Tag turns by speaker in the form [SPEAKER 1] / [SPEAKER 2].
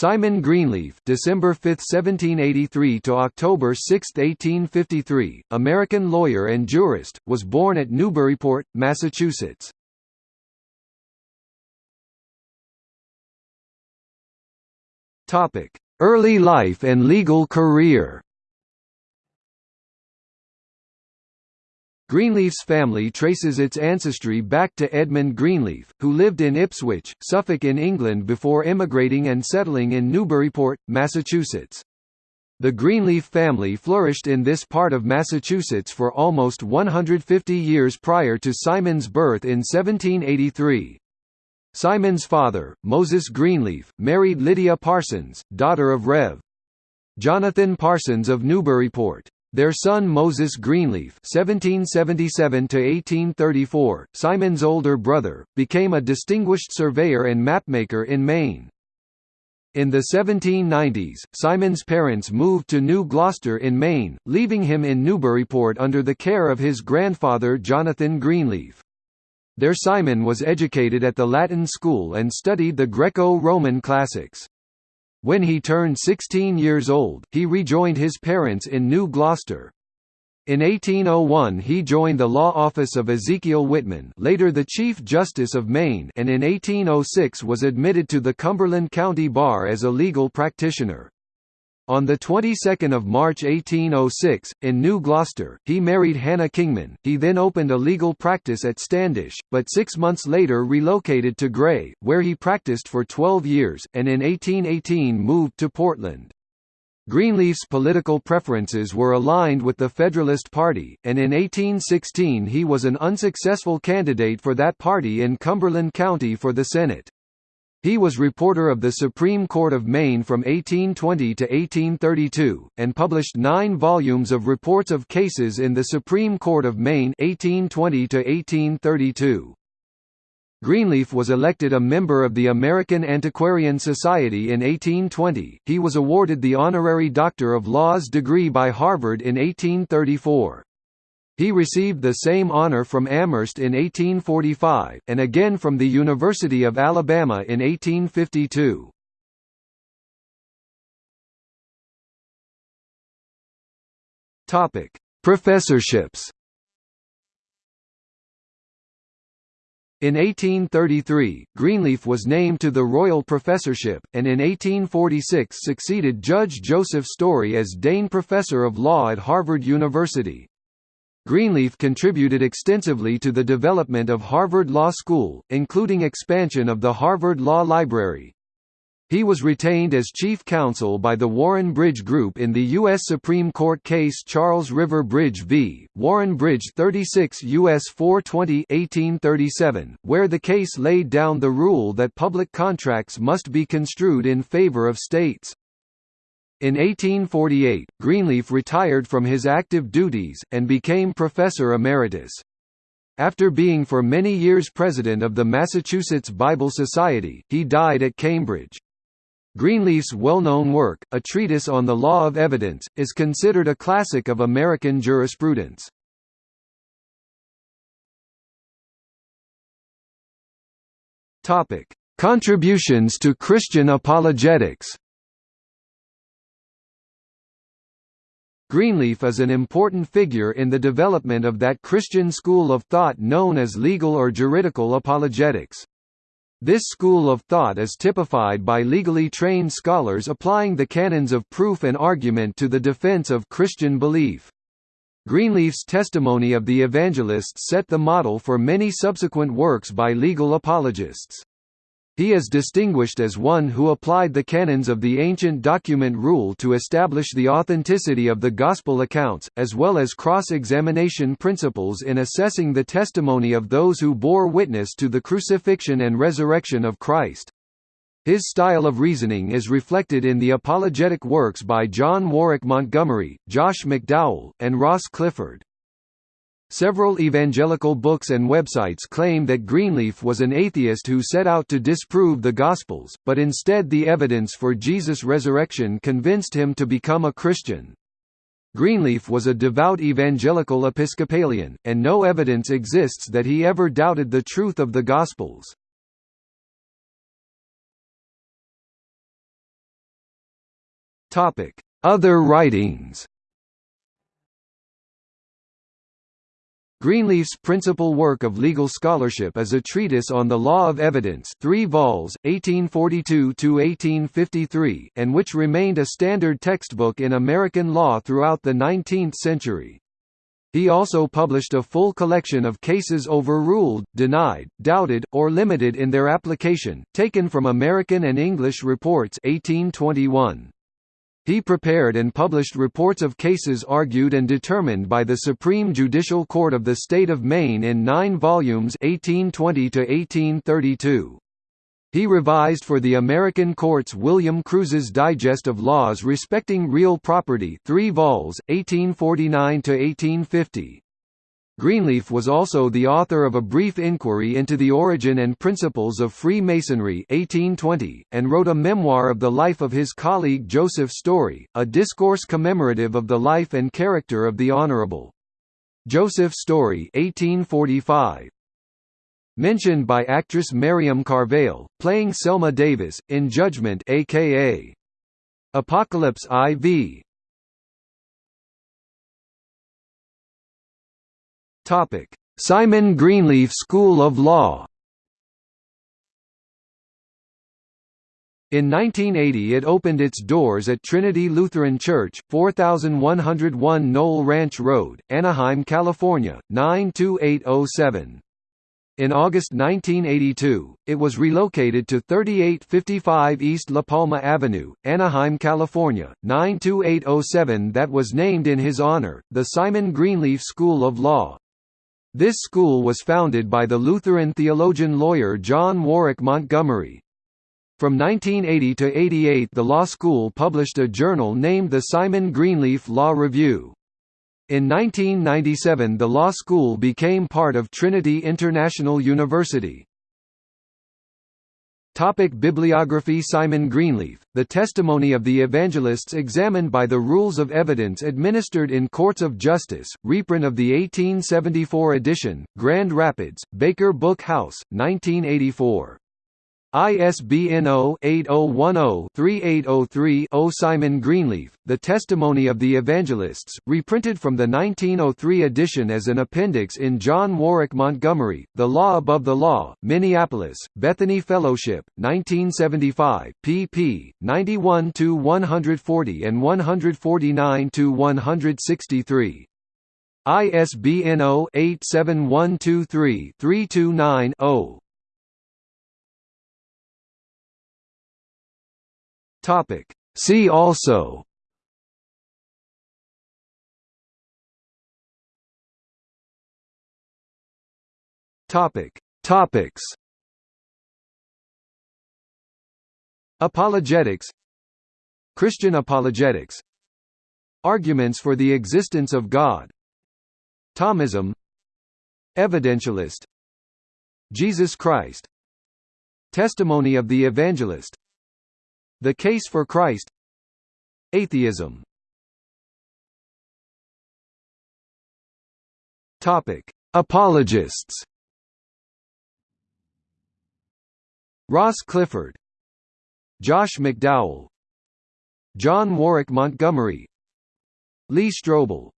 [SPEAKER 1] Simon Greenleaf December 5, 1783 to October 6, 1853, American lawyer and jurist, was born at Newburyport, Massachusetts. Topic: Early life and legal career Greenleaf's family traces its ancestry back to Edmund Greenleaf, who lived in Ipswich, Suffolk in England before emigrating and settling in Newburyport, Massachusetts. The Greenleaf family flourished in this part of Massachusetts for almost 150 years prior to Simon's birth in 1783. Simon's father, Moses Greenleaf, married Lydia Parsons, daughter of Rev. Jonathan Parsons of Newburyport. Their son Moses Greenleaf (1777–1834), Simon's older brother, became a distinguished surveyor and mapmaker in Maine. In the 1790s, Simon's parents moved to New Gloucester in Maine, leaving him in Newburyport under the care of his grandfather Jonathan Greenleaf. There Simon was educated at the Latin school and studied the Greco-Roman classics. When he turned 16 years old, he rejoined his parents in New Gloucester. In 1801 he joined the law office of Ezekiel Whitman later the Chief Justice of Maine and in 1806 was admitted to the Cumberland County Bar as a legal practitioner. On the 22nd of March 1806, in New Gloucester, he married Hannah Kingman. He then opened a legal practice at Standish, but six months later relocated to Gray, where he practiced for 12 years, and in 1818 moved to Portland. Greenleaf's political preferences were aligned with the Federalist Party, and in 1816 he was an unsuccessful candidate for that party in Cumberland County for the Senate. He was reporter of the Supreme Court of Maine from 1820 to 1832, and published nine volumes of reports of cases in the Supreme Court of Maine 1820 to 1832. Greenleaf was elected a member of the American Antiquarian Society in 1820. He was awarded the honorary Doctor of Laws degree by Harvard in 1834. He received the same honor from Amherst in 1845, and again from the University of Alabama in 1852. Professorships In 1833, Greenleaf was named to the Royall Professorship, and in 1846 succeeded Judge Joseph Story as Dane Professor of Law at Harvard University. Greenleaf contributed extensively to the development of Harvard Law School, including expansion of the Harvard Law Library. He was retained as chief counsel by the Warren Bridge Group in the U.S. Supreme Court case Charles River Bridge v. Warren Bridge 36 U.S. 420 1837, where the case laid down the rule that public contracts must be construed in favor of states. In 1848, Greenleaf retired from his active duties, and became professor emeritus. After being for many years president of the Massachusetts Bible Society, he died at Cambridge. Greenleaf's well-known work, A Treatise on the Law of Evidence, is considered a classic of American jurisprudence. Contributions to Christian apologetics Greenleaf is an important figure in the development of that Christian school of thought known as legal or juridical apologetics. This school of thought is typified by legally trained scholars applying the canons of proof and argument to the defense of Christian belief. Greenleaf's testimony of the evangelists set the model for many subsequent works by legal apologists. He is distinguished as one who applied the canons of the ancient document rule to establish the authenticity of the Gospel accounts, as well as cross-examination principles in assessing the testimony of those who bore witness to the crucifixion and resurrection of Christ. His style of reasoning is reflected in the apologetic works by John Warwick Montgomery, Josh McDowell, and Ross Clifford. Several evangelical books and websites claim that Greenleaf was an atheist who set out to disprove the Gospels, but instead the evidence for Jesus' resurrection convinced him to become a Christian. Greenleaf was a devout evangelical Episcopalian, and no evidence exists that he ever doubted the truth of the Gospels. Other writings Greenleaf's principal work of legal scholarship is a treatise on the law of evidence 3 vols, 1842–1853 and which remained a standard textbook in American law throughout the 19th century. He also published a full collection of cases overruled, denied, doubted, or limited in their application, taken from American and English reports 1821. He prepared and published reports of cases argued and determined by the Supreme Judicial Court of the State of Maine in nine volumes 1820 He revised for the American courts William Cruise's Digest of Laws Respecting Real Property 3 vols, 1849–1850, Greenleaf was also the author of A Brief Inquiry into the Origin and Principles of Freemasonry 1820, and wrote a memoir of the life of his colleague Joseph Story, a discourse commemorative of the life and character of the Honorable Joseph Story 1845. Mentioned by actress Miriam Carvale, playing Selma Davis, in Judgment aka Apocalypse IV, Topic: Simon Greenleaf School of Law. In 1980 it opened its doors at Trinity Lutheran Church, 4101 Nohl Ranch Road, Anaheim, California, 92807. In August 1982, it was relocated to 3855 East La Palma Avenue, Anaheim, California, 92807 that was named in his honor, the Simon Greenleaf School of Law. This school was founded by the Lutheran theologian-lawyer John Warwick Montgomery. From 1980 to 88 the law school published a journal named the Simon Greenleaf Law Review. In 1997 the law school became part of Trinity International University. Topic Bibliography Simon Greenleaf, The Testimony of the Evangelists examined by the Rules of Evidence administered in Courts of Justice, reprint of the 1874 edition, Grand Rapids, Baker Book House, 1984. ISBN 0-8010-3803-0 Simon Greenleaf, The Testimony of the Evangelists, reprinted from the 1903 edition as an appendix in John Warwick Montgomery, The Law Above the Law, Minneapolis, Bethany Fellowship, 1975, pp. 91–140 and 149–163. ISBN 0-87123-329-0. Topic. See also. Topic. Topics. Apologetics. Christian apologetics. Arguments for the existence of God. Thomism. Evidentialist. Jesus Christ. Testimony of the Evangelist the Case for Christ. Atheism. Apologists. Ross Clifford, Josh McDowell, John Warwick Montgomery, Lee Strobel